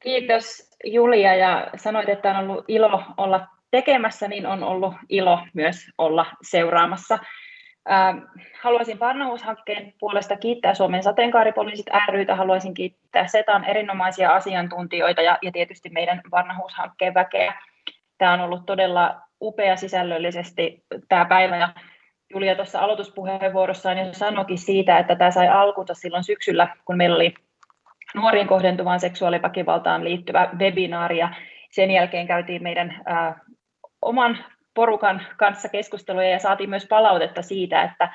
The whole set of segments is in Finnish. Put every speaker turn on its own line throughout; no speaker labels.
Kiitos Julia ja sanoit, että on ollut ilo olla tekemässä, niin on ollut ilo myös olla seuraamassa. Ähm, haluaisin Parnahuushankkeen puolesta kiittää Suomen sateenkaaripoliisit rytä, haluaisin kiittää SETAn erinomaisia asiantuntijoita ja, ja tietysti meidän Parnahuushankkeen väkeä. Tämä on ollut todella upea sisällöllisesti tämä päivä ja Julia tuossa aloituspuheenvuorossaan jo sanoikin siitä, että tämä sai alkunsa silloin syksyllä, kun meillä oli nuoriin kohdentuvaan seksuaaliväkivaltaan liittyvä webinaari ja sen jälkeen käytiin meidän ää, oman porukan kanssa keskusteluja ja saatiin myös palautetta siitä, että,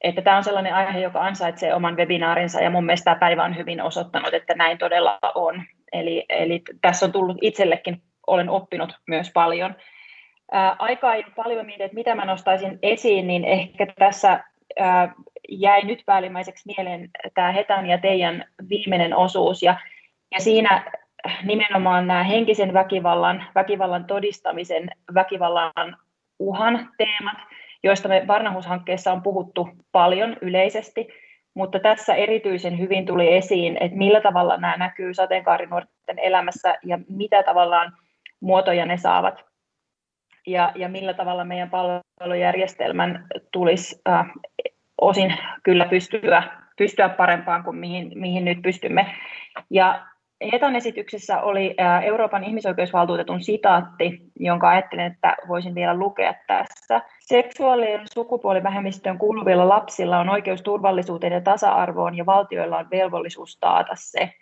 että tämä on sellainen aihe, joka ansaitsee oman webinaarinsa ja mun mielestä tämä päivä on hyvin osoittanut, että näin todella on. Eli, eli tässä on tullut itsellekin, olen oppinut myös paljon. Ää, aikaa ei paljon mietin, että mitä mä nostaisin esiin, niin ehkä tässä ää, jäi nyt päällimmäiseksi mieleen tämä Hetan ja teidän viimeinen osuus, ja, ja siinä nimenomaan nämä henkisen väkivallan, väkivallan todistamisen, väkivallan uhan teemat, joista me Varnahuushankkeessa on puhuttu paljon yleisesti, mutta tässä erityisen hyvin tuli esiin, että millä tavalla nämä näkyy sateenkaarinuorten elämässä ja mitä tavallaan muotoja ne saavat. Ja, ja millä tavalla meidän palvelujärjestelmän tulisi äh, osin kyllä pystyä, pystyä parempaan kuin mihin, mihin nyt pystymme. Ja Hetan esityksessä oli Euroopan ihmisoikeusvaltuutetun sitaatti, jonka ajattelin, että voisin vielä lukea tässä. Seksuaali- ja sukupuolivähemmistöön kuuluvilla lapsilla on oikeus turvallisuuteen ja tasa-arvoon ja valtioilla on velvollisuus taata se.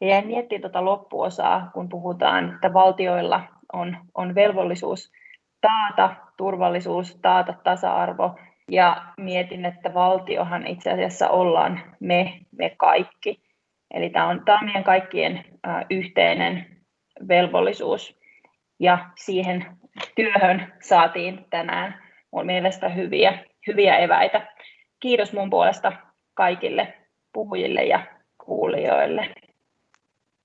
Ja jäin miettimään tuota loppuosaa, kun puhutaan, että valtioilla on, on velvollisuus taata turvallisuus, taata tasa-arvo. Ja mietin, että valtiohan itse asiassa ollaan me, me kaikki. Eli tämä on, tämä on meidän kaikkien yhteinen velvollisuus ja siihen työhön saatiin tänään mun mielestä hyviä, hyviä eväitä. Kiitos mun puolesta kaikille puhujille ja kuulijoille.